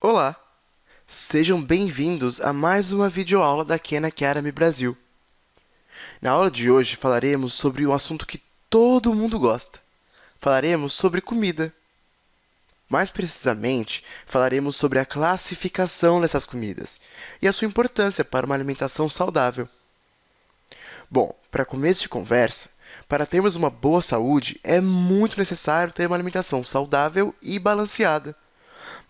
Olá! Sejam bem-vindos a mais uma videoaula da Khan Academy Brasil. Na aula de hoje, falaremos sobre um assunto que todo mundo gosta. Falaremos sobre comida. Mais precisamente, falaremos sobre a classificação dessas comidas e a sua importância para uma alimentação saudável. Bom, para começo de conversa, para termos uma boa saúde, é muito necessário ter uma alimentação saudável e balanceada.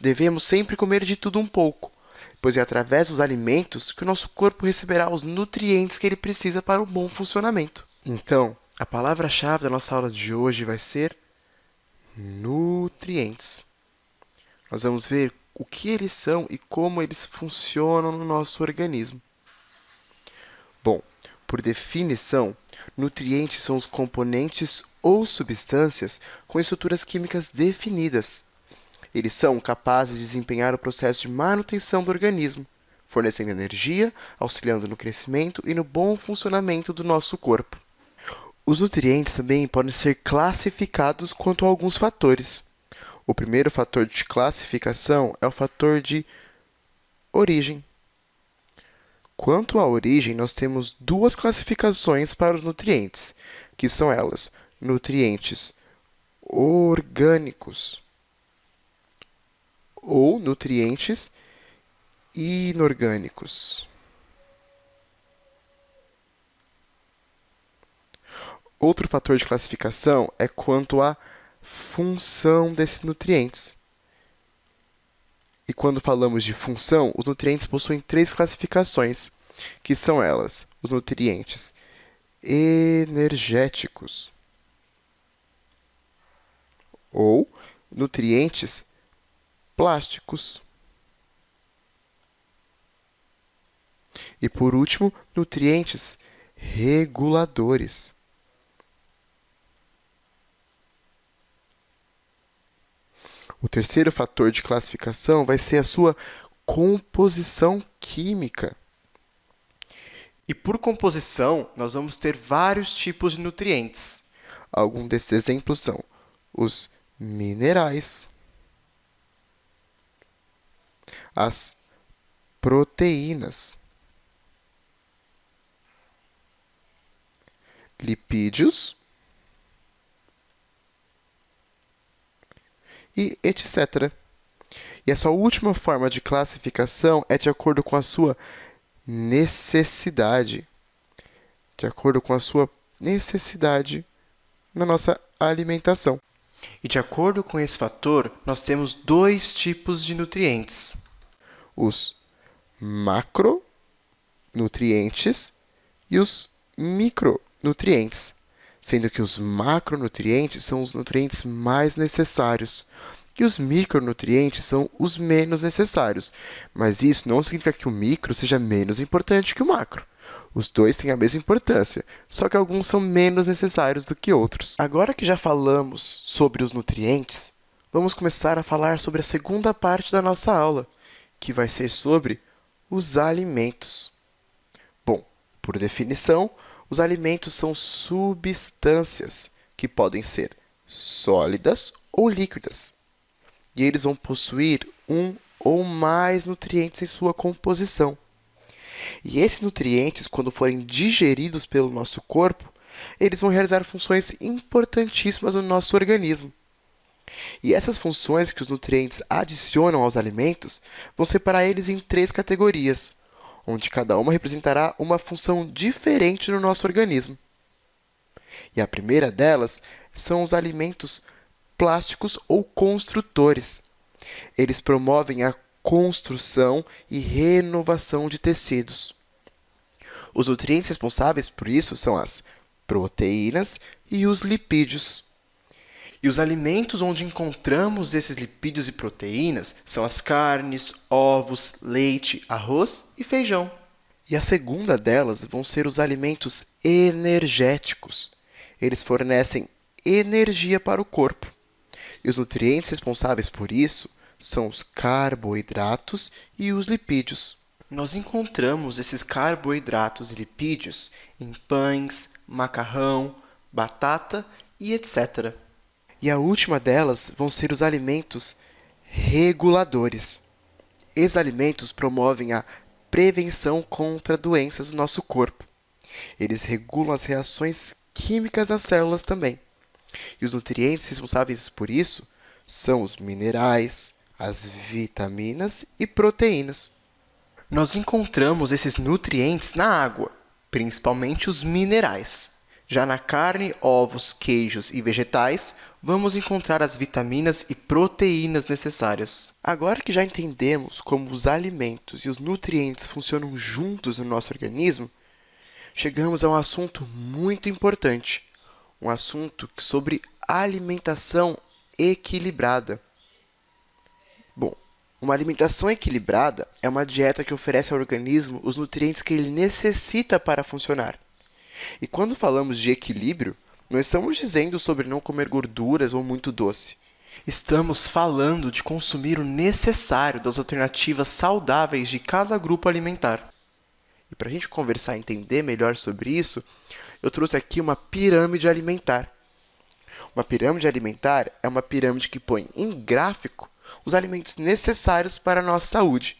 Devemos sempre comer de tudo um pouco, pois é através dos alimentos que o nosso corpo receberá os nutrientes que ele precisa para o bom funcionamento. Então, a palavra-chave da nossa aula de hoje vai ser nutrientes. Nós vamos ver o que eles são e como eles funcionam no nosso organismo. Bom, por definição, nutrientes são os componentes ou substâncias com estruturas químicas definidas. Eles são capazes de desempenhar o processo de manutenção do organismo, fornecendo energia, auxiliando no crescimento e no bom funcionamento do nosso corpo. Os nutrientes também podem ser classificados quanto a alguns fatores. O primeiro fator de classificação é o fator de origem. Quanto à origem, nós temos duas classificações para os nutrientes, que são elas, nutrientes orgânicos ou nutrientes inorgânicos. Outro fator de classificação é quanto à função desses nutrientes. E quando falamos de função, os nutrientes possuem três classificações, que são elas: os nutrientes energéticos ou nutrientes plásticos. E, por último, nutrientes reguladores. O terceiro fator de classificação vai ser a sua composição química. E por composição, nós vamos ter vários tipos de nutrientes. Alguns desses exemplos são os minerais, as proteínas, lipídios e etc. E essa última forma de classificação é de acordo com a sua necessidade. De acordo com a sua necessidade na nossa alimentação. E de acordo com esse fator, nós temos dois tipos de nutrientes. Os macronutrientes e os micronutrientes sendo que os macronutrientes são os nutrientes mais necessários e os micronutrientes são os menos necessários. Mas isso não significa que o micro seja menos importante que o macro. Os dois têm a mesma importância, só que alguns são menos necessários do que outros. Agora que já falamos sobre os nutrientes, vamos começar a falar sobre a segunda parte da nossa aula, que vai ser sobre os alimentos. Bom, por definição, os alimentos são substâncias que podem ser sólidas ou líquidas. E eles vão possuir um ou mais nutrientes em sua composição. E esses nutrientes, quando forem digeridos pelo nosso corpo, eles vão realizar funções importantíssimas no nosso organismo. E essas funções que os nutrientes adicionam aos alimentos vão separar eles em três categorias: onde cada uma representará uma função diferente no nosso organismo. E a primeira delas são os alimentos plásticos ou construtores. Eles promovem a construção e renovação de tecidos. Os nutrientes responsáveis por isso são as proteínas e os lipídios. E os alimentos onde encontramos esses lipídios e proteínas são as carnes, ovos, leite, arroz e feijão. E a segunda delas vão ser os alimentos energéticos. Eles fornecem energia para o corpo. E os nutrientes responsáveis por isso são os carboidratos e os lipídios. Nós encontramos esses carboidratos e lipídios em pães, macarrão, batata e etc. E a última delas vão ser os alimentos reguladores. Esses alimentos promovem a prevenção contra doenças do nosso corpo. Eles regulam as reações químicas nas células também. E os nutrientes responsáveis por isso são os minerais, as vitaminas e proteínas. Nós encontramos esses nutrientes na água, principalmente os minerais. Já na carne, ovos, queijos e vegetais, vamos encontrar as vitaminas e proteínas necessárias. Agora que já entendemos como os alimentos e os nutrientes funcionam juntos no nosso organismo, chegamos a um assunto muito importante, um assunto sobre alimentação equilibrada. Bom, uma alimentação equilibrada é uma dieta que oferece ao organismo os nutrientes que ele necessita para funcionar. E quando falamos de equilíbrio, não estamos dizendo sobre não comer gorduras ou muito doce. Estamos falando de consumir o necessário das alternativas saudáveis de cada grupo alimentar. E para a gente conversar e entender melhor sobre isso, eu trouxe aqui uma pirâmide alimentar. Uma pirâmide alimentar é uma pirâmide que põe em gráfico os alimentos necessários para a nossa saúde.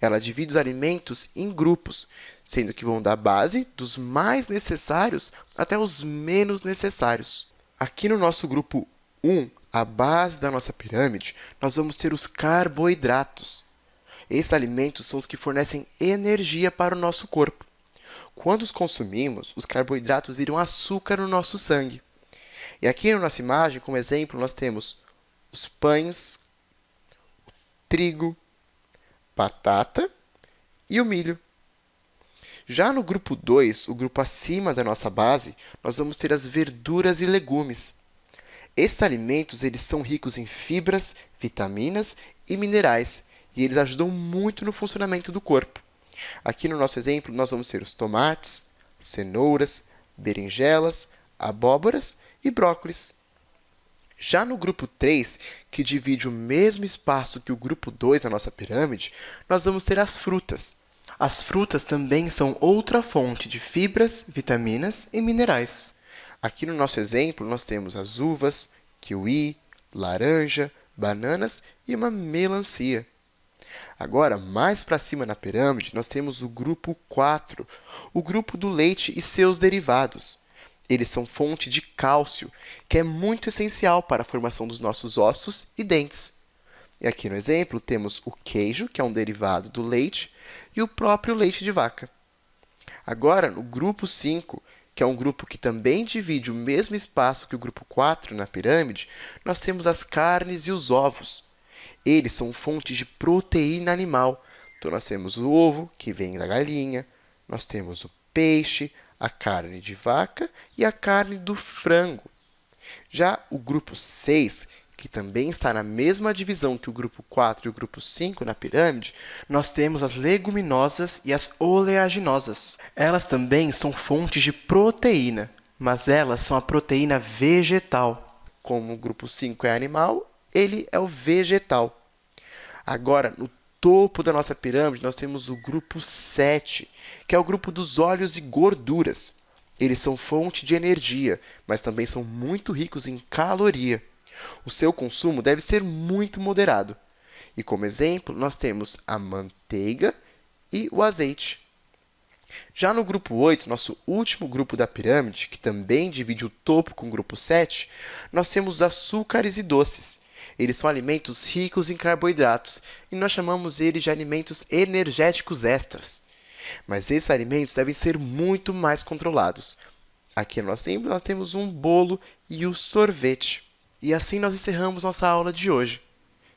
Ela divide os alimentos em grupos, sendo que vão da base dos mais necessários até os menos necessários. Aqui no nosso grupo 1, a base da nossa pirâmide, nós vamos ter os carboidratos. Esses alimentos são os que fornecem energia para o nosso corpo. Quando os consumimos, os carboidratos viram açúcar no nosso sangue. E aqui na nossa imagem, como exemplo, nós temos os pães, o trigo, batata e o milho. Já no grupo 2, o grupo acima da nossa base, nós vamos ter as verduras e legumes. Esses alimentos eles são ricos em fibras, vitaminas e minerais, e eles ajudam muito no funcionamento do corpo. Aqui no nosso exemplo, nós vamos ter os tomates, cenouras, berinjelas, abóboras e brócolis. Já no grupo 3, que divide o mesmo espaço que o grupo 2 na nossa pirâmide, nós vamos ter as frutas. As frutas também são outra fonte de fibras, vitaminas e minerais. Aqui no nosso exemplo, nós temos as uvas, kiwi, laranja, bananas e uma melancia. Agora, mais para cima na pirâmide, nós temos o grupo 4, o grupo do leite e seus derivados. Eles são fonte de cálcio, que é muito essencial para a formação dos nossos ossos e dentes. E aqui no exemplo temos o queijo, que é um derivado do leite, e o próprio leite de vaca. Agora, no grupo 5, que é um grupo que também divide o mesmo espaço que o grupo 4 na pirâmide, nós temos as carnes e os ovos. Eles são fontes de proteína animal. Então, nós temos o ovo, que vem da galinha, nós temos o peixe, a carne de vaca e a carne do frango. Já o grupo 6, que também está na mesma divisão que o grupo 4 e o grupo 5 na pirâmide, nós temos as leguminosas e as oleaginosas. Elas também são fontes de proteína, mas elas são a proteína vegetal. Como o grupo 5 é animal, ele é o vegetal. Agora, no topo da nossa pirâmide, nós temos o grupo 7, que é o grupo dos óleos e gorduras. Eles são fonte de energia, mas também são muito ricos em caloria. O seu consumo deve ser muito moderado. E como exemplo, nós temos a manteiga e o azeite. Já no grupo 8, nosso último grupo da pirâmide, que também divide o topo com o grupo 7, nós temos açúcares e doces. Eles são alimentos ricos em carboidratos e nós chamamos eles de alimentos energéticos extras. Mas esses alimentos devem ser muito mais controlados. Aqui no exemplo, nós temos um bolo e o sorvete. E assim nós encerramos nossa aula de hoje.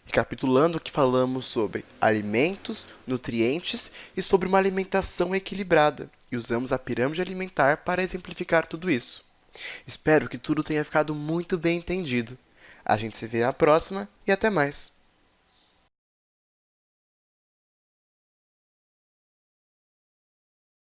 Recapitulando que falamos sobre alimentos, nutrientes e sobre uma alimentação equilibrada. E usamos a pirâmide alimentar para exemplificar tudo isso. Espero que tudo tenha ficado muito bem entendido. A gente se vê na próxima e até mais!